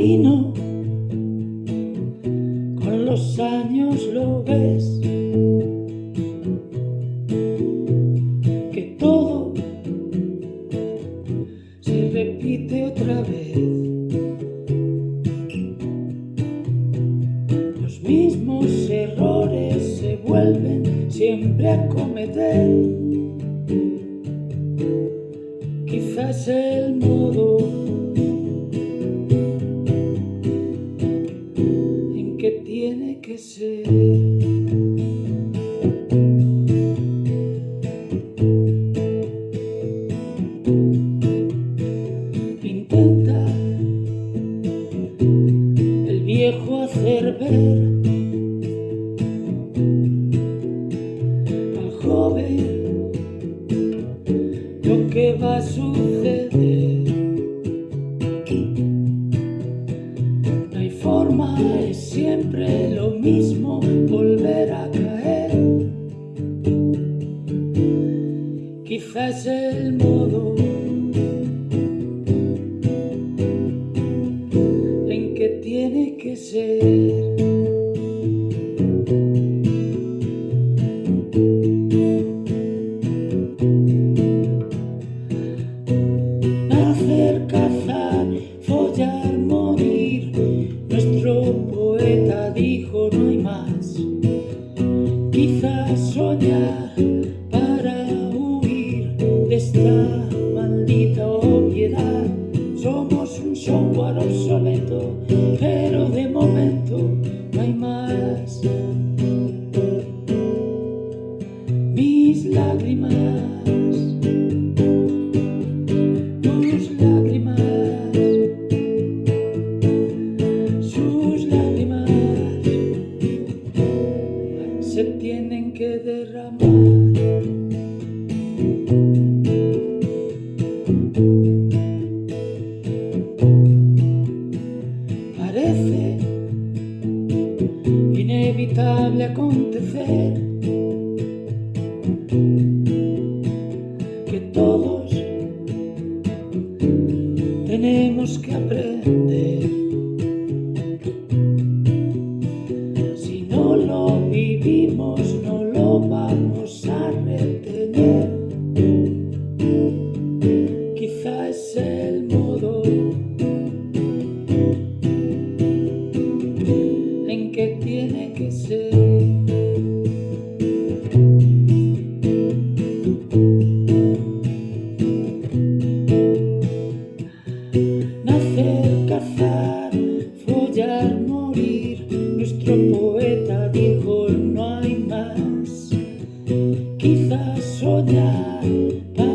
Con los años lo ves. Que todo se repite otra vez. Los mismos errores se vuelven siempre a cometer. Quizás el modo tiene que ser. hacer ver al joven lo que va a suceder. Siempre lo mismo volver a caer. Quizás el modo se tienen que derramar. Vivimos, no lo vamos a retener. Quizá es el modo tiene que ser. Nacer, Quizás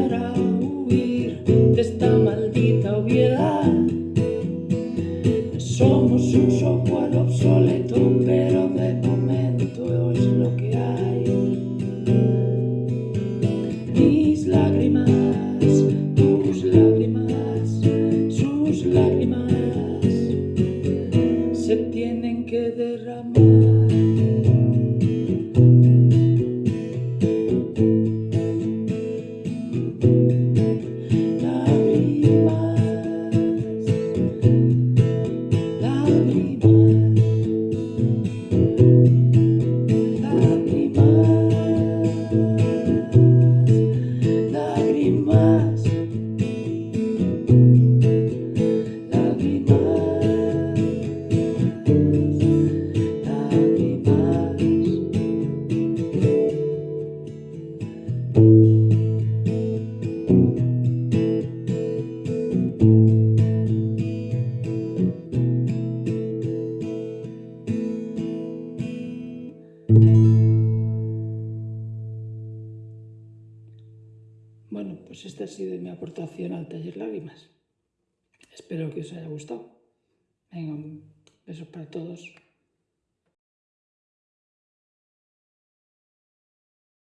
pues esta ha sido mi aportación al taller Lágrimas. Espero que os haya gustado. Venga, un beso para todos.